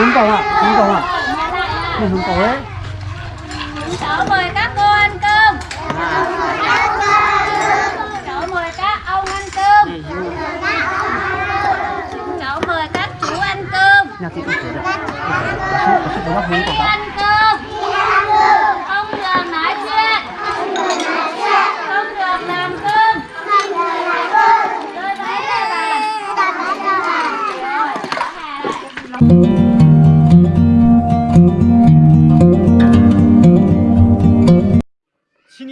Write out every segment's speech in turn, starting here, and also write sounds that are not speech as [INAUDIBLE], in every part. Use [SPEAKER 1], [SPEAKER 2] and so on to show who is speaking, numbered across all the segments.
[SPEAKER 1] hướng cầu ạ hướng cầu ạ Đây hướng cầu đấy
[SPEAKER 2] Cháu mời các cô ăn cơm Cháu mời các ông ăn cơm Cháu mời các chú ăn cơm
[SPEAKER 1] nhà chị cũng thế
[SPEAKER 2] ăn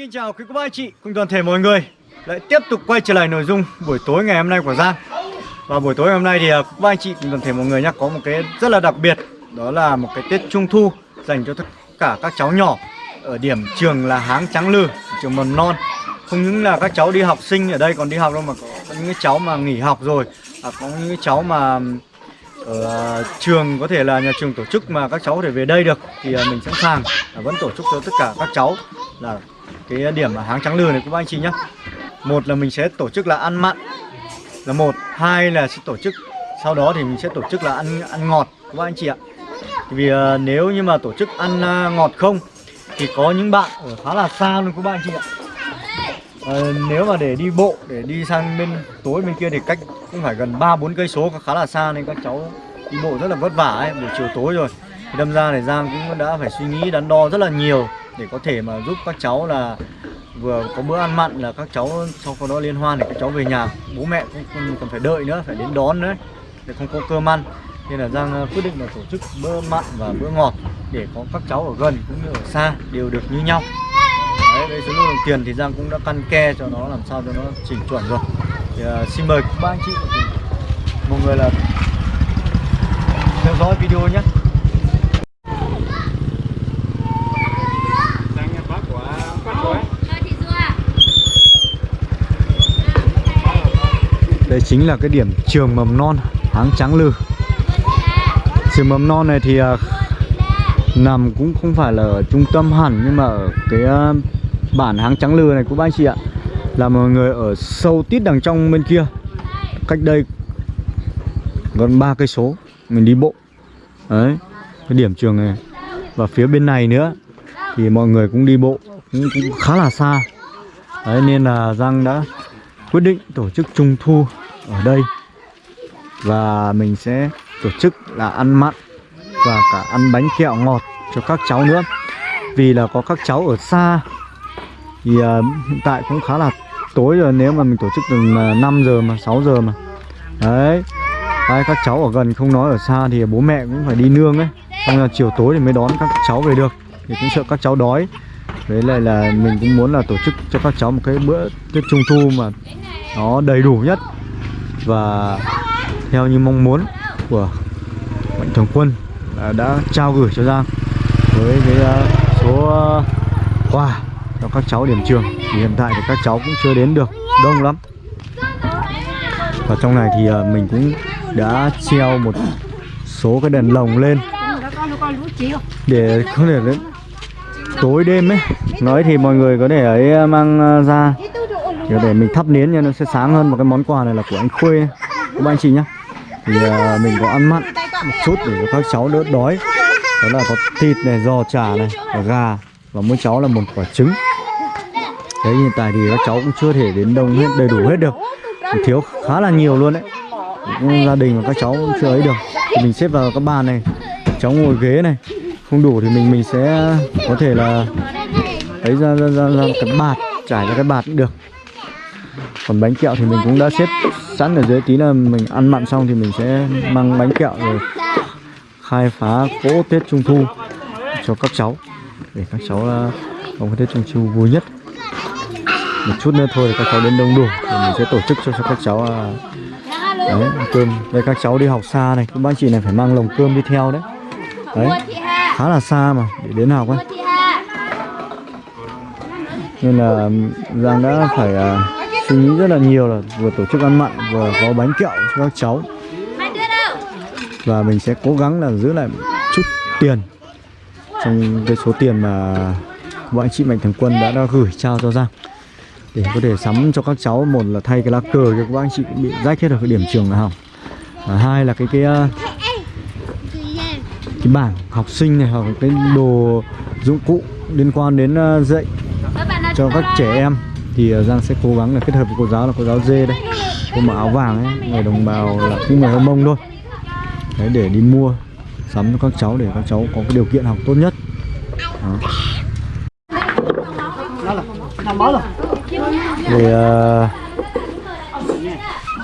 [SPEAKER 3] Xin chào quý cô bác anh chị cùng toàn thể mọi người. Lại tiếp tục quay trở lại nội dung buổi tối ngày hôm nay của Giang. Và buổi tối hôm nay thì à, quý cô bác anh chị cùng toàn thể mọi người nhé có một cái rất là đặc biệt đó là một cái Tết Trung Thu dành cho tất cả các cháu nhỏ ở điểm trường là Háng Trắng Lư trường mầm non. Không những là các cháu đi học sinh ở đây còn đi học đâu mà có, những cái cháu mà nghỉ học rồi à, có những cái cháu mà ở trường có thể là nhà trường tổ chức mà các cháu có thể về đây được thì à, mình sẵn sàng à, vẫn tổ chức cho tất cả các cháu là cái điểm ở háng trắng lừa này các anh chị nhé một là mình sẽ tổ chức là ăn mặn là một hai là sẽ tổ chức sau đó thì mình sẽ tổ chức là ăn ăn ngọt các anh chị ạ? Vì uh, nếu như mà tổ chức ăn uh, ngọt không thì có những bạn ở khá là xa luôn các anh chị ạ. Ờ, nếu mà để đi bộ để đi sang bên tối bên kia thì cách cũng phải gần 3 4 cây số khá là xa nên các cháu đi bộ rất là vất vả ấy, buổi chiều tối rồi. Thì đâm ra này Giang cũng đã phải suy nghĩ đắn đo rất là nhiều để có thể mà giúp các cháu là vừa có bữa ăn mặn là các cháu sau khi đó liên hoan để các cháu về nhà. Bố mẹ cũng không cần phải đợi nữa phải đến đón nữa để không có cơm ăn. Nên là Giang ờ, quyết định là tổ chức bữa mặn và bữa ngọt để có các cháu ở gần cũng như ở xa đều được như nhau. Đấy, với số lượng đồng tiền thì Giang cũng đã căn ke cho nó làm sao cho nó chỉnh chuẩn rồi. Thì, uh, Xin mời các anh chị. Mọi người là theo dõi video nhé
[SPEAKER 2] Mời chị Du ạ
[SPEAKER 3] đây chính là cái điểm trường mầm non Háng Trắng Lư. Trường mầm non này thì à, nằm cũng không phải là ở trung tâm hẳn nhưng mà ở cái à, bản Háng Trắng Lư này của anh chị ạ là mọi người ở sâu tít đằng trong bên kia. Cách đây gần ba cây số mình đi bộ. Đấy cái điểm trường này. Và phía bên này nữa thì mọi người cũng đi bộ cũng, cũng khá là xa. Đấy nên là Giang đã quyết định tổ chức trung thu ở đây. Và mình sẽ tổ chức là ăn mặn và cả ăn bánh kẹo ngọt cho các cháu nữa. Vì là có các cháu ở xa thì uh, hiện tại cũng khá là tối rồi nếu mà mình tổ chức từ 5 à, giờ mà 6 giờ mà. Đấy. Đấy, các cháu ở gần không nói ở xa thì bố mẹ cũng phải đi nương ấy. Xong là chiều tối thì mới đón các cháu về được thì cũng sợ các cháu đói. Với lại là mình cũng muốn là tổ chức cho các cháu một cái bữa Tết Trung Thu mà nó đầy đủ nhất và theo như mong muốn của mạnh thường quân đã trao gửi cho Giang với cái ờ, số ờ, quà cho các cháu điểm trường. Thì hiện tại thì các cháu cũng chưa đến được đông lắm. Và trong này thì ờ, mình cũng đã treo một số cái đèn lồng lên để có thể đến tối đêm ấy. Nói thì mọi người có thể ấy mang ra để mình thắp nến cho nó sẽ sáng hơn một cái món quà này là của anh Khuê. Của anh chị nhá. Thì uh, mình có ăn mặn một chút để cho các cháu đỡ đói. Đó là có thịt này giò chả này và gà và mỗi cháu là một quả trứng. Đấy hiện tại thì các cháu cũng chưa thể đến đông hết đầy đủ hết được. Thiếu khá là nhiều luôn đấy. Gia đình và các cháu cũng chưa ấy được. Thì mình xếp vào các bàn này. Cháu ngồi ghế này. Không đủ thì mình mình sẽ có thể là lấy ra ra, ra, ra cái bạt trải ra cái bạt cũng được còn bánh kẹo thì mình cũng đã xếp sẵn ở dưới tí là mình ăn mặn xong thì mình sẽ mang bánh kẹo rồi khai phá cỗ Tết Trung Thu cho các cháu để các cháu uh, có cái Tết Trung Thu vui nhất. Một chút nữa thôi các cháu đến đông đủ thì mình sẽ tổ chức cho, cho các cháu uh, đấy cơm. Đây các cháu đi học xa này các bác chị này phải mang lồng cơm đi theo đấy. Đấy khá là xa mà để đến học ấy. Nên là Giang đã phải suy nghĩ rất là nhiều là vừa tổ chức ăn mặn vừa có bánh kẹo cho các cháu. Và mình sẽ cố gắng là giữ lại chút tiền trong cái số tiền mà bọn anh chị mạnh thường quân đã, đã gửi trao cho Giang. Để có thể sắm cho các cháu một là thay cái lá cờ cho các anh chị bị rách hết ở cái điểm trường là hỏng và hai là cái cái uh, cái bảng học sinh này hoặc cái đồ dụng cụ liên quan đến ờ, dạy cho các trẻ em thì ờ, Giang sẽ cố gắng là kết hợp với cô giáo là cô giáo dê đây cô mặc áo vàng ấy người đồng bào là cũng người hơ mông thôi. Đấy để đi mua sắm cho các cháu để các cháu có cái điều kiện học tốt nhất. Đó. Về ờ,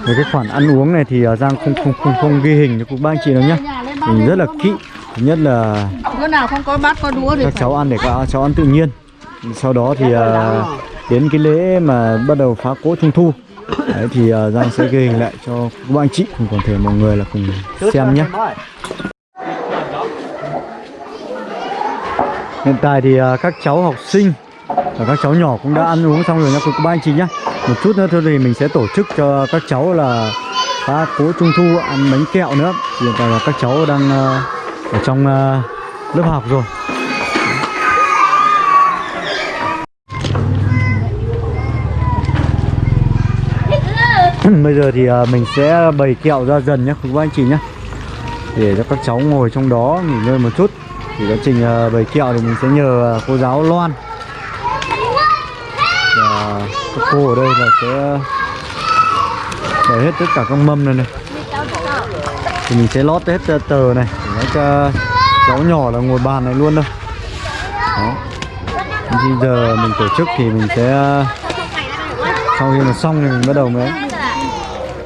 [SPEAKER 3] về cái khoản ăn uống này thì ờ, Giang không không không không ghi hình cho các ba anh chị đâu nhá. Mình rất là kỹ. Thứ nhất là
[SPEAKER 4] Bữa nào không có bát có đũa thì
[SPEAKER 3] các cháu ăn để các cháu ăn tự nhiên. Sau đó thì ờ, đến cái lễ mà bắt đầu phá cỗ trung thu. Đấy thì uh, Giang sẽ ghi hình lại cho các anh chị cùng toàn thể mọi người là cùng xem nhé. Hiện tại thì uh, các cháu học sinh và các cháu nhỏ cũng đã ăn uống xong rồi nha các anh chị nhé. Một chút nữa thôi thì mình sẽ tổ chức cho các cháu là phá cố trung thu ăn bánh kẹo nữa. Hiện tại là các cháu đang uh, ở trong uh, lớp học rồi. [CLEARS THROAT] bây giờ thì à, mình sẽ bày kẹo ra dần nhé các anh chị nhé để cho các cháu ngồi trong đó, nghỉ ngơi một chút. Thì quá trình à, bày kẹo thì mình sẽ nhờ à, cô giáo Loan. Và các cô ở đây là sẽ bày hết tất cả các mâm này này. Thì mình sẽ lót hết tờ này để cho cháu nhỏ là ngồi bàn này luôn đâu đó. Bây giờ mình tổ chức thì mình sẽ sau khi mà xong thì mình bắt đầu mới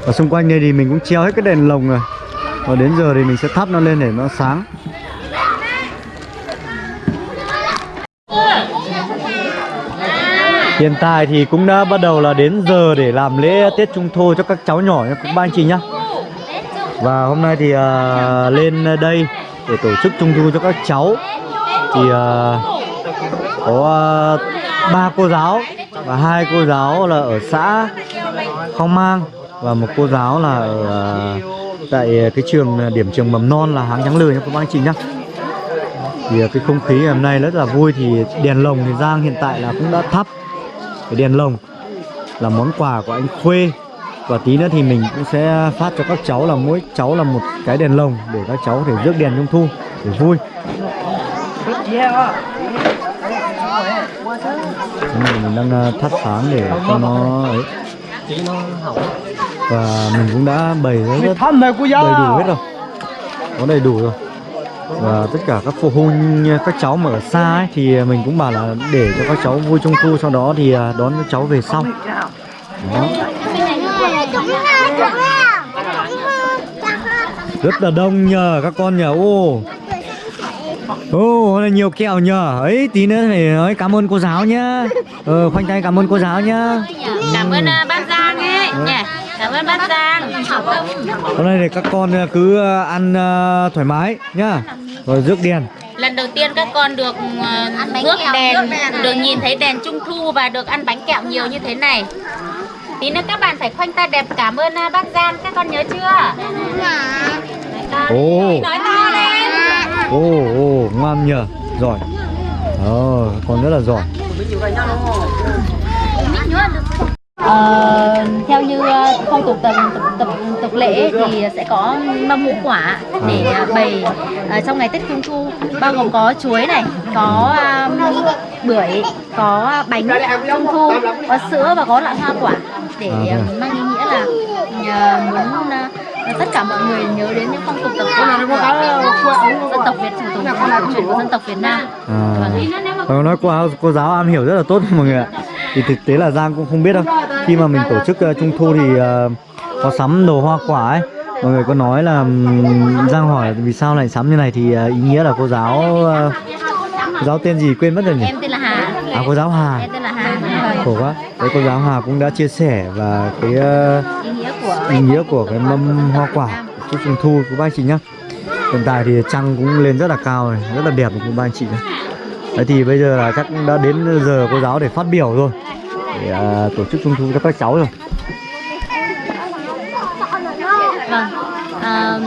[SPEAKER 3] ở xung quanh đây thì mình cũng treo hết cái đèn lồng rồi. Và đến giờ thì mình sẽ thắp nó lên để nó sáng. Hiện tại thì cũng đã bắt đầu là đến giờ để làm lễ Tết Trung Thu cho các cháu nhỏ nha các ba anh chị nhá. Và hôm nay thì uh, lên đây để tổ chức Trung Thu cho các cháu. Thì uh, có à, ba cô giáo và hai cô giáo là ở xã Khao Mang. Và một cô giáo là ở à, tại cái trường à, điểm trường mầm non là Háng Trắng lười nha, các bác anh chị nhá. Thì à, cái không khí hôm nay rất là vui thì đèn lồng thì Giang hiện tại là cũng đã thắp cái đèn lồng là món quà của anh Khuê. Và tí nữa thì mình cũng sẽ phát cho các cháu là mỗi cháu là một cái đèn lồng để các cháu có thể rước đèn trung thu để vui. Đúng mình đang thắp sáng để cho nó ấy và mình cũng đã bày rất, rất đầy đủ hết rồi. Có đầy đủ rồi. Và tất cả các phụ huynh các cháu mà ở xa ấy, thì mình cũng bảo là để cho các cháu vui trung thu sau đó thì à, đón các cháu về sau. Đó. rất là đông nhờ các con nhờ ô ô hôm nay nhiều kẹo nhờ ấy tí nữa phải nói cảm ơn cô giáo nhá ờ, khoanh tay cảm ơn cô giáo nhá
[SPEAKER 2] Cảm ơn à, bác Giang ấy nhỉ. Cảm ơn bác Giang.
[SPEAKER 3] hôm nay thì các con à, cứ à, ăn à, thoải mái nhá rồi rước đèn
[SPEAKER 2] Lần đầu tiên các con được uh, rước đèn, được nhìn thấy đèn trung thu và được ăn bánh kẹo nhiều như thế này. Tí nữa các bạn phải khoanh tay đẹp cảm ơn à, bác Giang, các con nhớ chưa?
[SPEAKER 3] Ồ.
[SPEAKER 2] Nói to lên.
[SPEAKER 3] Ồ, ồ, ngoan nhờ, giỏi. Ờ, con rất là giỏi.
[SPEAKER 2] Ờ, theo như ờ, phong tục tập, tập, tập, tục lễ thì sẽ có mâm ngũ quả để ờ, bày ờ, trong ngày Tết Trung Thu. Bao gồm có chuối này, có um, bưởi, có bánh Trung Thu, có sữa và có loại hoa quả để
[SPEAKER 3] À,
[SPEAKER 2] mang ý nghĩa là ờ, muốn ờ, tất cả mọi người nhớ đến những phong tục tập quán của dân tộc Việt truyền thống truyền của dân tộc Việt Nam.
[SPEAKER 3] à,
[SPEAKER 2] Vâng.
[SPEAKER 3] Và nói giáo- cô giáo am hiểu rất là tốt mọi người ạ Thì thực tế là Giang cũng không biết đâu Khi mà mình tổ chức ờ, Trung Thu thì ờ, có sắm đồ hoa quả ấy Mọi người có nói là Giang hỏi vì sao lại sắm như này thì ờ, ý nghĩa là cô giáo ờ, Cô giáo tên gì quên mất rồi nhỉ?
[SPEAKER 2] Em tên là Hà.
[SPEAKER 3] À cô giáo Hà
[SPEAKER 2] Em tên là.
[SPEAKER 3] Khổ quá. Đấy cô giáo Hà cũng đã chia sẻ và cái uh,
[SPEAKER 2] ý nghĩa của
[SPEAKER 3] cái mâm hoa quả chúc trung thu. Của ba anh chị nhá. Hiện tại thì trăng cũng lên rất là cao này rất là đẹp của ba anh chị này đấy thì bây giờ là chắc đã đến giờ cô giáo để phát biểu rồi. Để uh, tổ chức trung thu cho các cháu rồi.
[SPEAKER 2] Vâng. À,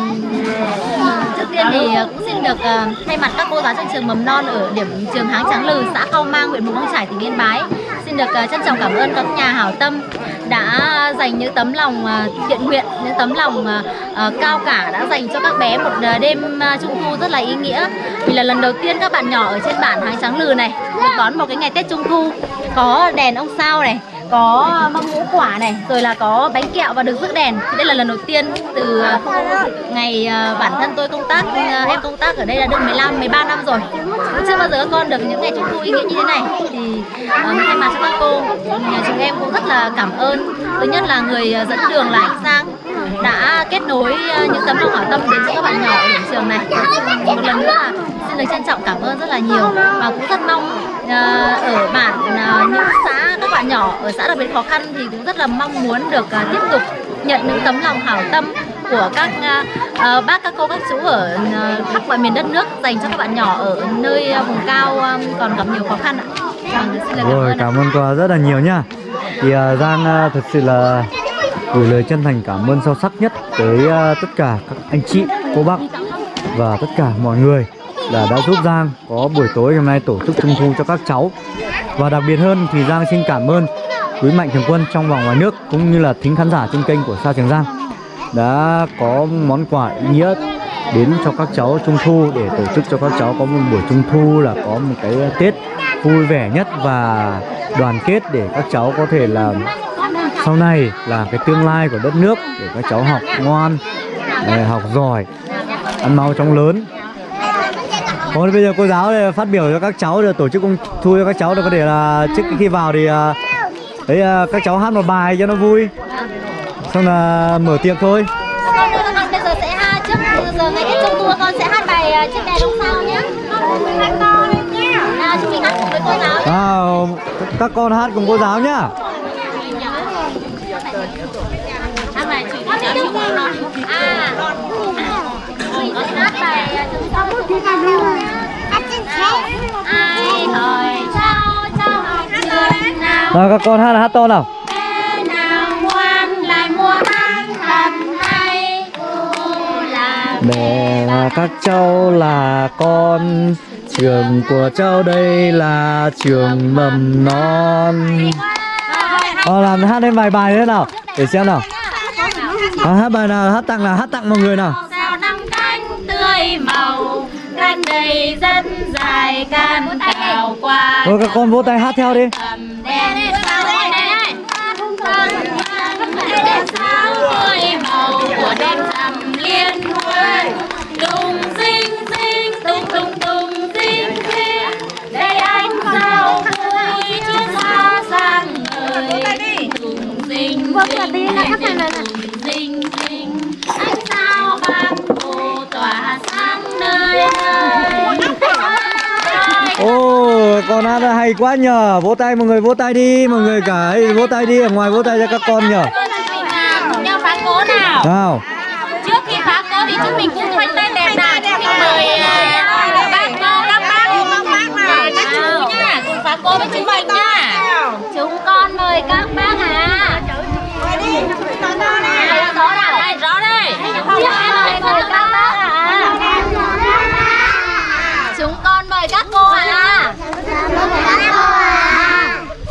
[SPEAKER 2] trước tiên thì cũng xin được ờ, thay mặt các cô giáo trong trường mầm non ở điểm trường Háng Trắng Lừ xã cao Mang huyện Mù Căng Trải tỉnh Yên Bái xin được à, trân trọng cảm ơn các nhà hảo tâm đã dành những tấm lòng à, thiện nguyện, những tấm lòng à, cao cả đã dành cho các bé một đêm trung thu rất là ý nghĩa. Vì là lần đầu tiên các bạn nhỏ ở trên bản Hàng Trắng Lừ này được đón một cái ngày Tết Trung thu có đèn ông sao này, có ờ, mâm ngũ quả này, rồi là có bánh kẹo và được rước đèn. Thì đây là lần đầu tiên từ ờ, ngày ờ, bản thân tôi công tác, em công tác ở đây là được 15, 13 năm rồi. Chưa bao giờ các con được những ngày Trung thu ý nghĩa như thế này. Thì thay mặt cho các cô, nhà chúng em cũng rất là cảm ơn. Thứ nhất là người dẫn đường là anh Sang đã kết nối những tấm lòng hảo tâm đến cho các bạn nhỏ ở điểm trường này. Một lần nữa là được trân trọng cảm ơn rất là nhiều. Và cũng rất mong à, ở bản à, những xã các bạn nhỏ ở xã đặc biệt khó khăn thì cũng rất là mong muốn được à, tiếp tục nhận những tấm lòng hảo tâm của các à, bác các cô các chú ở à, khắp mọi miền đất nước dành cho các bạn nhỏ ở nơi à, vùng cao à, còn gặp nhiều khó khăn ạ. Vâng, xin lời cảm
[SPEAKER 3] Rồi
[SPEAKER 2] ơn
[SPEAKER 3] cảm ơn quà rất là nhiều nha Thì à, Giang à, thật sự là gửi lời chân thành cảm ơn sâu sắc nhất tới à, tất cả các anh chị, cô bác và tất cả mọi người là đã giúp Giang có buổi tối hôm nay tổ chức trung thu cho các cháu. Và đặc biệt hơn thì Giang xin cảm ơn quý mạnh thường quân trong và ngoài nước cũng như là thính khán giả trên kênh của Sa Trường Giang đã có món quà ý nghĩa đến cho các cháu trung thu để tổ chức cho các cháu có một buổi trung thu là có một cái Tết vui vẻ nhất và đoàn kết để các cháu có thể là sau này là cái tương lai của đất nước để các cháu học ngoan, học giỏi, ăn mau chóng lớn. Thôi bây giờ cô giáo đây phát biểu cho các cháu để tổ chức công thu cho các cháu để có thể là trước khi vào thì à, đấy à, các cháu hát một bài cho nó vui xong là mở tiệc thôi
[SPEAKER 2] bây giờ sẽ hát trước giờ ngày Tết Trung thu con sẽ hát bài à, chiếc đèn ông sao nhé. À, chúng mình hát cùng với cô giáo.
[SPEAKER 3] à, các con hát cùng cô giáo nhá
[SPEAKER 2] Hát bài chỉ cho cháu. À, mình con hát bài à, chúng con. Ai hỏi cháu cháu học trường nào
[SPEAKER 3] nào các con hát là hát to nào.
[SPEAKER 2] Là
[SPEAKER 3] Mẹ là các cháu là con Trường của cháu đây là trường mầm non. Ờ, làm hát lên vài bài thế nào Để xem nào. À, Hát bài nào, hát tặng nào, hát tặng mọi người nào.
[SPEAKER 2] Sao năm cánh tươi màu đầy rất dài can cào qua
[SPEAKER 3] Rồi các con vỗ tay hát theo đi.
[SPEAKER 2] tầm đèn sao đây này đèn sao tươi
[SPEAKER 3] Con hát hay quá nhờ. Vỗ tay mọi người vỗ tay đi. Mọi người cả ấy, vỗ tay đi. Ở ngoài vỗ tay cho các con nhờ.
[SPEAKER 2] À, nhau phá cố nào?
[SPEAKER 3] Nào.
[SPEAKER 2] Trước khi phá cố thì chúng mình cũng khoanh tay đẹp nào chúng mình mời à, bác cô các bác. Mời các chú nhá cùng phá cố với chúng mình nhá chúng con mời các bác à À, rõ nào đây rõ đây trước em mời mời các bác à chúng con mời các cô à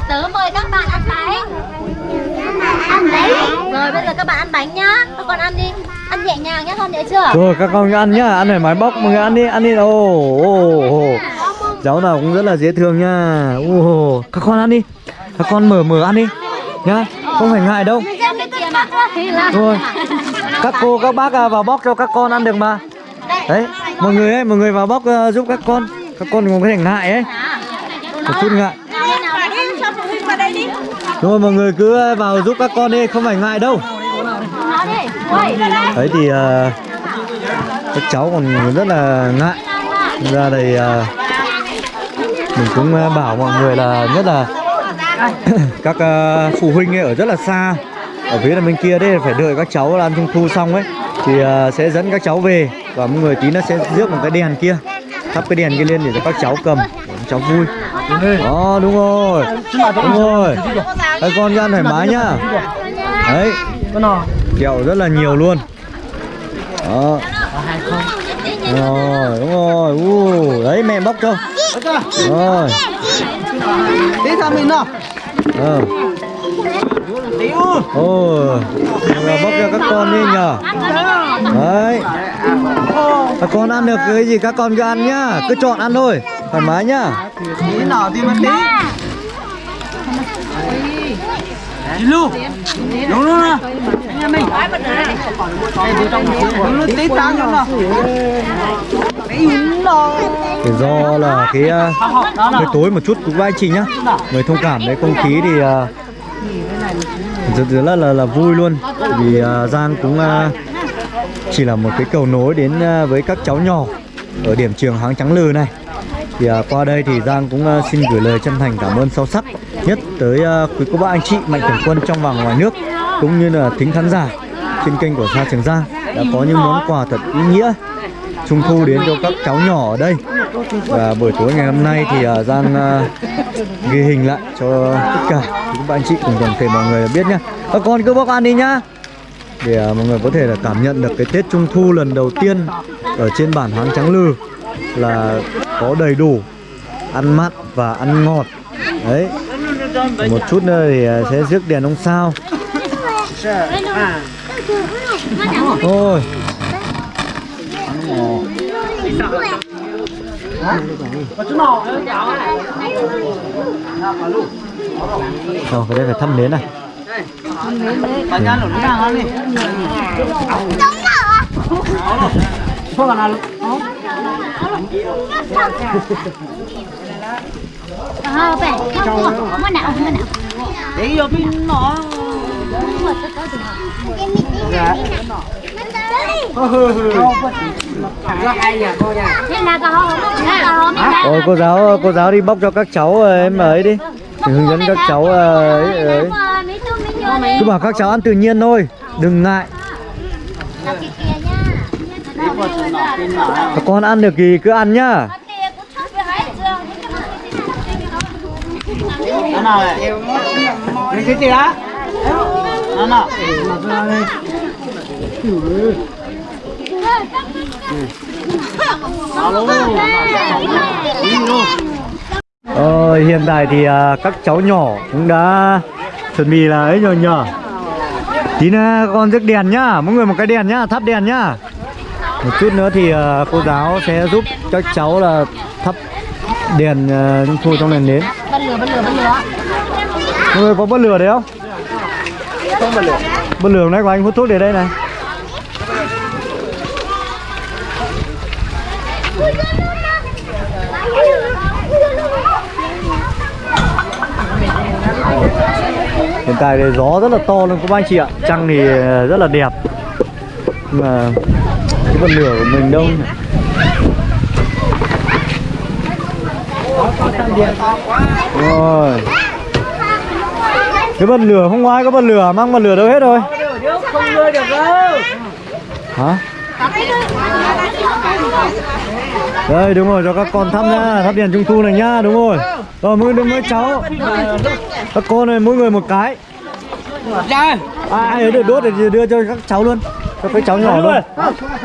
[SPEAKER 2] tớ mời các bạn ăn bánh ăn bánh rồi bây giờ các bạn ăn bánh nhá. Các con ăn đi. Ăn nhẹ nhàng nhá con nhớ chưa?
[SPEAKER 3] Rồi các con ăn nhá. Ăn phải máy bóc mọi người ăn đi Ăn đi. Ồ, ồ, ồ. Cháu nào cũng rất là dễ thương nha Ồ, Các con ăn đi. Các con mở mở ăn đi Nhá. Không phải ngại đâu. Rồi Các cô các bác à, vào bóc cho các con ăn được mà. Đấy Mọi người ấy Mọi người vào bóc à, giúp các con. Các con cũng có thể ngại ấy. Một chút ngại rồi mọi người cứ ờ, vào giúp các con đi Không phải ngại đâu. Đấy thì uh, Các cháu còn rất là ngại. Ra đây uh, ờ, mình cũng bảo mọi người là nhất là [COUGHS] các uh, phụ huynh ấy ở rất là xa ở phía là bên kia đấy phải đợi các cháu ăn trung thu xong ấy thì uh, sẽ dẫn các cháu về. Và mọi người tí nó sẽ rước một cái đèn kia thắp cái đèn kia lên để cho các cháu cầm các cháu vui đó đúng rồi. Đúng rồi. Các con ăn thoải mái nhá. Đấy. Kẹo rất là nhiều luôn. Đó. Rồi đúng rồi. U đấy mẹ bóc cho. Rồi.
[SPEAKER 1] Tí thằng mình nào.
[SPEAKER 3] Ờ. Là bốc cho các con đi nhờ. Đấy. Các con ăn được cái gì các con cứ ăn nhá. Cứ chọn ăn thôi Thoải mái nhá.
[SPEAKER 1] Tí nào thì mà tí. Đi luôn Đúng luôn nè Nhà mình. Đúng luôn tí đúng rồi
[SPEAKER 3] Thì do là cái uh, hơi tối một chút cũng anh chị nhá. Người thông cảm với không khí thì uh, rất, rất là, là là vui luôn. Vì uh, Giang cũng uh, chỉ là một cái cầu nối đến uh, với các cháu nhỏ ở điểm trường Háng Trắng Lừ này thì uh, qua đây thì Giang cũng uh, xin gửi lời chân thành cảm ơn sâu sắc nhất tới uh, quý cô bác anh chị mạnh thường quân trong và ngoài nước cũng như là thính khán giả trên kênh của Sa Trường Giang đã có những món quà thật ý nghĩa trung thu đến cho các cháu nhỏ ở đây. Và buổi tối ngày hôm nay thì uh, Giang uh, ghi hình lại cho tất cả các bạn anh chị cùng toàn thể mọi người biết nhá. Các con cứ bóc ăn đi nhá. Để uh, mọi người có thể là cảm nhận được cái Tết Trung Thu lần đầu tiên ở trên bản Háng Trắng Lư là có đầy đủ ăn mặn và ăn ngọt. Đấy. Một chút nữa thì uh, sẽ rước đèn ông sao. Thôi Rồi, cái đây phải thăm nến này
[SPEAKER 1] Bà nhà lộn
[SPEAKER 2] Ờ, vậy, không, không, không nào, không nào.
[SPEAKER 1] Để vô pin nó
[SPEAKER 3] Ôi cô giáo cô giáo đi bóc cho các cháu ờ, em ấy đi Thì hướng dẫn các cháu ờ, ấy, ờ, ấy. Cứ bảo các cháu ăn tự nhiên thôi Đừng ngại Các con ăn được gì cứ ăn nhá.
[SPEAKER 1] Nó nào cái gì á? Nó nào.
[SPEAKER 3] Ờ, hiện tại thì à, các cháu nhỏ cũng đã chuẩn bị là ấy rồi nhờ. Tí nữa con rước đèn nhá, mỗi người một cái đèn nhá, thắp đèn nhá Một chút nữa thì à, cô giáo sẽ giúp các cháu là thắp đèn trung thu trong đèn nến.
[SPEAKER 2] Bật lửa, bật lửa, bật lửa.
[SPEAKER 3] Mọi người có bật lửa đấy không? Không bật lửa Bật lửa này của anh hút thuốc để đây này. Hiện tại thì gió rất là to luôn các anh chị ạ. Trăng thì rất là đẹp mà cái bật lửa của mình đâu nhỉ? Rồi. Cái bật lửa không ai có bật lửa Mang bật lửa đâu hết rồi.
[SPEAKER 1] Không đưa được đâu
[SPEAKER 3] Hả? Đây đúng rồi cho các con thắp nhá Thắp đèn trung thu này nhá đúng rồi. Rồi mỗi người mỗi cháu. Các con này mỗi người một cái. Ai ấy được đốt thì đưa cho các cháu luôn Cho các cháu nhỏ luôn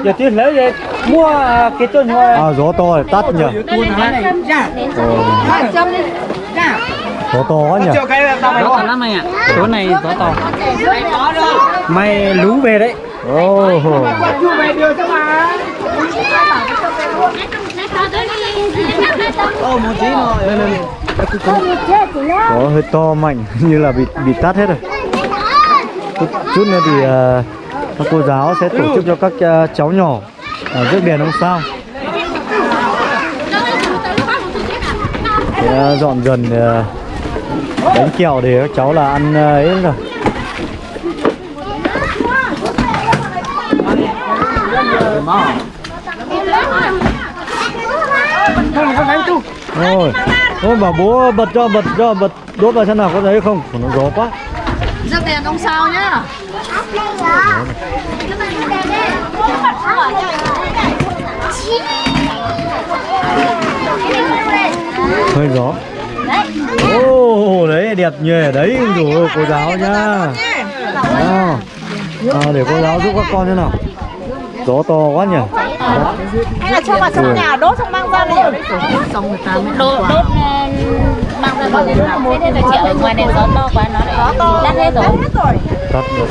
[SPEAKER 1] Giờ tiền lấy về Mua cái tuần thôi
[SPEAKER 3] À gió to rồi tắt nhỉ Ờ, Gió to quá nhỉ
[SPEAKER 1] cái mày có lắm mày ạ Tối này gió to Mày lú về đấy cho mà Ô một tí rồi Lên lên
[SPEAKER 3] Có hơi to mạnh như là bị bị tắt hết rồi chút, chút nữa thì à, các cô giáo sẽ tổ chức cho các ờ, cháu nhỏ ở rước đèn ông sao? Để, ờ, dọn dần ờ, bánh kẹo để các cháu là ăn ấy rồi. Rồi thôi bảo bố bật cho bật cho bật đốt vào xem nào có thấy không? Nó gió quá.
[SPEAKER 4] Rước đèn ông sao nhá?
[SPEAKER 3] Hơi gió. Ô đấy đẹp nhỉ đấy rồi cô giáo nhá. à, à, để cô giáo giúp các con thế nào? Gió to quá nhỉ.
[SPEAKER 4] Hay là cho vào trong nhà đốt xong mang ra để
[SPEAKER 2] Đốt, đốt,
[SPEAKER 3] Thế nên là chị ở ngoài này gió to quá nó lại tắt hết rồi.
[SPEAKER 4] Tắt rồi.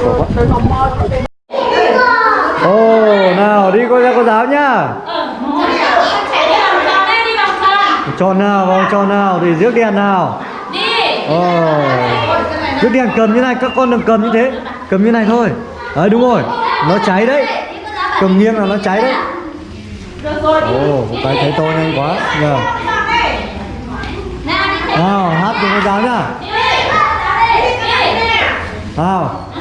[SPEAKER 4] Ồ, oh, nào đi cô ra cô giáo nhá. Tròn nào, vòng tròn nào, thì rước đèn nào. Đi. Ồ. Oh. Rước đèn cầm như này, các con đừng cầm như thế. Cầm như này thôi. Đấy đúng rồi. Nó cháy đấy. Cầm nghiêng là nó cháy đấy. Ồ, oh, cái thấy tôi nhanh quá. Nhờ. Yeah nào hát cùng với giáo nhá. Nào.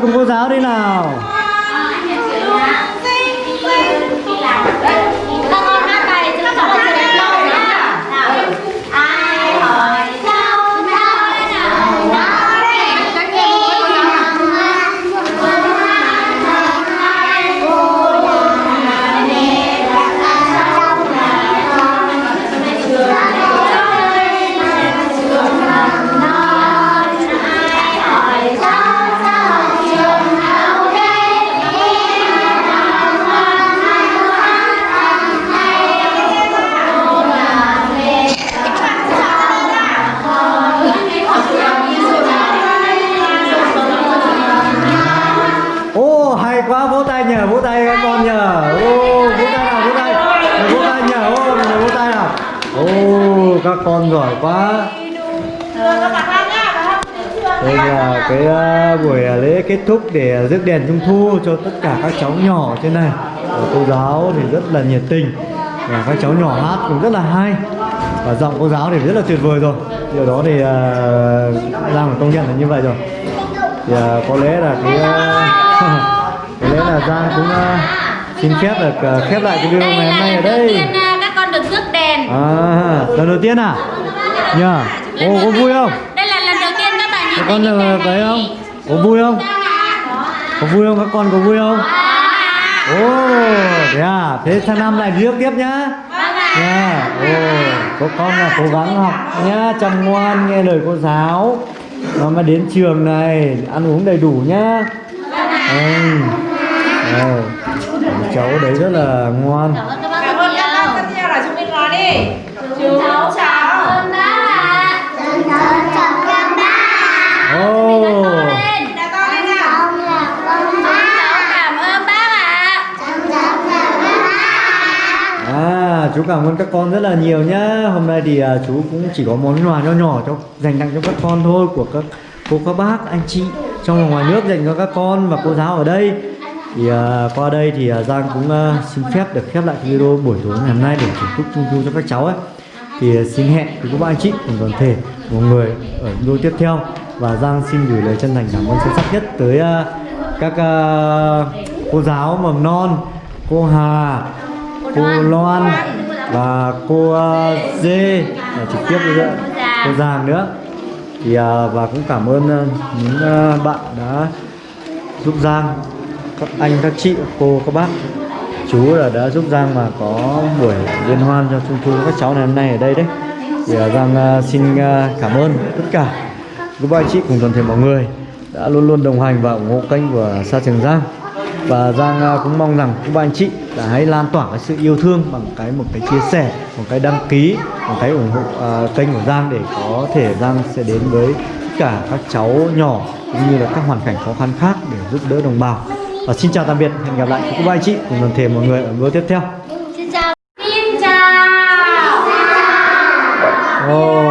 [SPEAKER 4] cùng cô giáo đi
[SPEAKER 3] nào.
[SPEAKER 4] kết thúc để rước đèn trung thu cho tất cả các cháu nhỏ trên này. Và cô giáo thì rất là nhiệt tình. Và các cháu nhỏ hát cũng rất là hay.
[SPEAKER 3] Và giọng cô giáo thì rất là tuyệt vời rồi. Điều đó thì à, uh, đang công nhận là như vậy rồi. Thì uh, có lẽ là cái à, [LAUGHS] có lẽ là giang cũng uh, xin phép được uh, khép lại cái video ngày hôm nay ở đây.
[SPEAKER 2] Các con được rước đèn.
[SPEAKER 3] Lần đầu tiên à? Nhờ. Yeah. ô có vui không?
[SPEAKER 2] Đây là lần đầu tiên các bạn
[SPEAKER 3] nhìn thấy con được thấy không? Có vui không? Dạ có vui không các con có vui không? Ồ thế à? Thế sang năm lại rước tiếp nhá. Nha ồ có con là cố gắng học nhá chăm ngoan nghe lời cô giáo. Nó mà đến trường này ăn uống đầy đủ nhá. Ừ. Đây, cháu đấy rất là ngoan.
[SPEAKER 4] Cảm ơn các bác rất nhiều. Là chúng mình nói đi. Chú cháu.
[SPEAKER 3] Chú cảm ơn các con rất là nhiều nhá. Hôm nay thì à, chú cũng chỉ có món quà nho nhỏ cho dành tặng cho các con thôi của các cô các bác, anh chị trong và ngoài nước dành cho các con và cô giáo ở đây. Thì à, qua đây thì à, Giang cũng à, xin phép được khép lại video buổi tối ngày hôm nay để thưởng thức trung thu cho các cháu ấy. Thì à, xin hẹn với các bạn anh chị cùng toàn thể mọi người ở video tiếp theo và Giang xin gửi lời chân thành cảm ơn sâu sắc nhất tới à, các à, cô giáo mầm non, cô Hà, cô Loan và cô uh, Dê và trực tiếp nữa cô Giàng nữa. Thì à, và cũng cảm ơn à, những à, bạn đã giúp Giang các anh các chị các cô các bác. Chú là đã giúp Giang mà có buổi liên hoan cho trung thu các cháu ngày hôm nay ở đây đấy. Thì à, Giang à, xin à, cảm ơn tất cả. Các anh chị cùng toàn thể mọi người đã luôn luôn đồng hành và ủng hộ kênh của Sa Trường Giang và Giang à, cũng mong rằng các anh chị là hãy lan tỏa cái sự yêu thương bằng cái một cái chia sẻ một cái đăng ký một cái ủng hộ à, kênh của Giang để có thể Giang sẽ đến với tất cả các cháu nhỏ cũng như là các hoàn cảnh khó khăn khác để giúp đỡ đồng bào và xin chào tạm biệt hẹn gặp lại các anh chị cùng toàn thể mọi người ở video tiếp theo
[SPEAKER 2] xin chào xin chào
[SPEAKER 3] Ồ,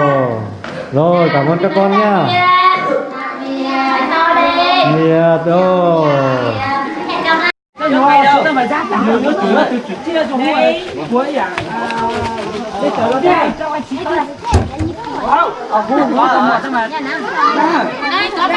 [SPEAKER 3] rồi cảm ơn các con nhá nhiệt ô
[SPEAKER 2] hẹn gặp lại
[SPEAKER 1] chúng ta phải ra lời nó là từ chia cho mỗi cuối à đây trở lại đây. cho anh chị thôi ở khu có mà.
[SPEAKER 2] Đây, có